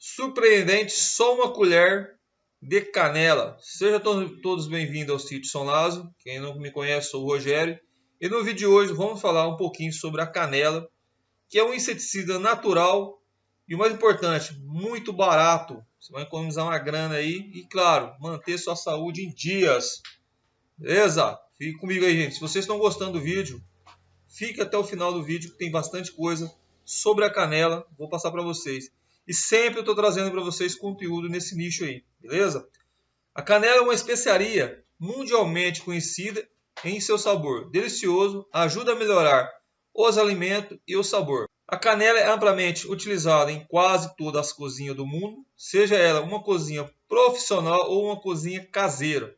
Surpreendente, só uma colher de canela. Sejam todos bem-vindos ao sítio São Lázaro. Quem não me conhece, sou o Rogério. E no vídeo de hoje vamos falar um pouquinho sobre a canela, que é um inseticida natural e o mais importante, muito barato. Você vai economizar uma grana aí e, claro, manter sua saúde em dias. Beleza? Fique comigo aí, gente. Se vocês estão gostando do vídeo, fique até o final do vídeo que tem bastante coisa sobre a canela. Vou passar para vocês. E sempre estou trazendo para vocês conteúdo nesse nicho aí, beleza? A canela é uma especiaria mundialmente conhecida em seu sabor delicioso, ajuda a melhorar os alimentos e o sabor. A canela é amplamente utilizada em quase todas as cozinhas do mundo, seja ela uma cozinha profissional ou uma cozinha caseira.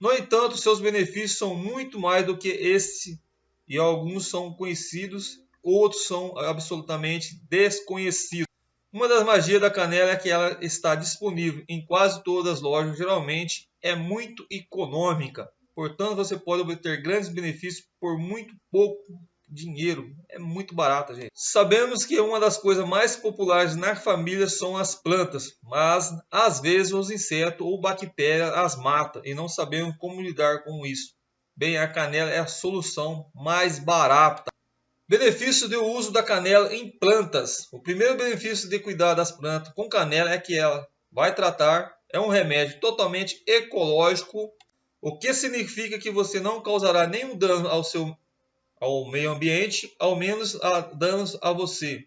No entanto, seus benefícios são muito mais do que este e alguns são conhecidos, outros são absolutamente desconhecidos. Uma das magias da canela é que ela está disponível em quase todas as lojas, geralmente é muito econômica. Portanto, você pode obter grandes benefícios por muito pouco dinheiro. É muito barata, gente. Sabemos que uma das coisas mais populares na família são as plantas, mas às vezes os insetos ou bactérias as matam e não sabemos como lidar com isso. Bem, a canela é a solução mais barata. Benefício do uso da canela em plantas. O primeiro benefício de cuidar das plantas com canela é que ela vai tratar, é um remédio totalmente ecológico, o que significa que você não causará nenhum dano ao seu ao meio ambiente, ao menos a danos a você.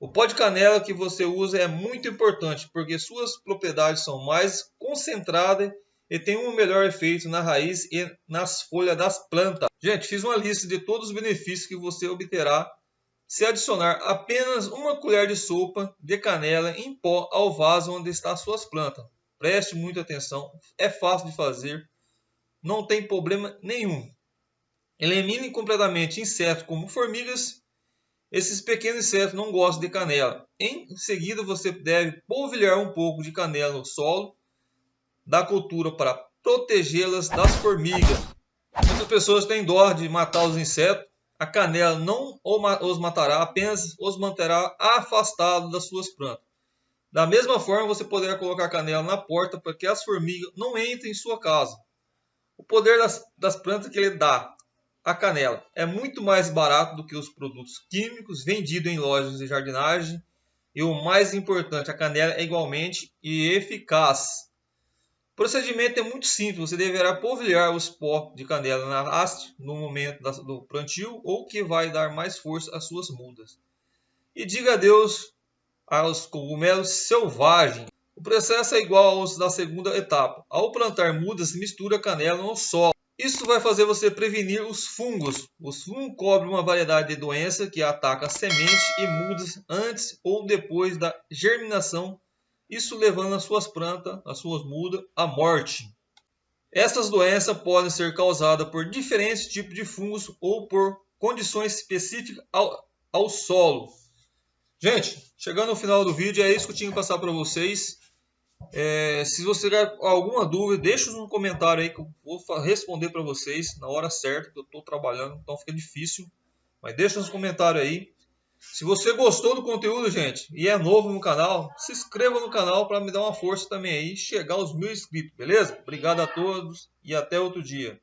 O pó de canela que você usa é muito importante porque suas propriedades são mais concentradas e tem um melhor efeito na raiz e nas folhas das plantas. Gente, fiz uma lista de todos os benefícios que você obterá se adicionar apenas uma colher de sopa de canela em pó ao vaso onde estão suas plantas. Preste muita atenção, é fácil de fazer, não tem problema nenhum. Elimine completamente insetos como formigas. Esses pequenos insetos não gostam de canela. Em seguida, você deve polvilhar um pouco de canela no solo da cultura para protegê-las das formigas. Muitas pessoas têm dó de matar os insetos. A canela não os matará, apenas os manterá afastados das suas plantas. Da mesma forma, você poderá colocar canela na porta para que as formigas não entrem em sua casa. O poder das, das plantas que ele dá a canela é muito mais barato do que os produtos químicos vendidos em lojas de jardinagem. E o mais importante, a canela é igualmente eficaz. Procedimento é muito simples. Você deverá polvilhar os pó de canela na haste no momento do plantio ou que vai dar mais força às suas mudas. E diga adeus aos cogumelos selvagens. O processo é igual aos da segunda etapa. Ao plantar mudas, mistura canela no solo. Isso vai fazer você prevenir os fungos. Os fungos cobrem uma variedade de doenças que atacam sementes e mudas antes ou depois da germinação isso levando as suas plantas, as suas mudas, à morte. Essas doenças podem ser causadas por diferentes tipos de fungos ou por condições específicas ao, ao solo. Gente, chegando ao final do vídeo, é isso que eu tinha que passar para vocês. É, se você tiver alguma dúvida, deixa no comentário aí que eu vou responder para vocês na hora certa, que eu estou trabalhando, então fica difícil. Mas deixa nos comentários aí. Se você gostou do conteúdo, gente, e é novo no canal, se inscreva no canal para me dar uma força também aí, chegar aos mil inscritos, beleza? Obrigado a todos e até outro dia.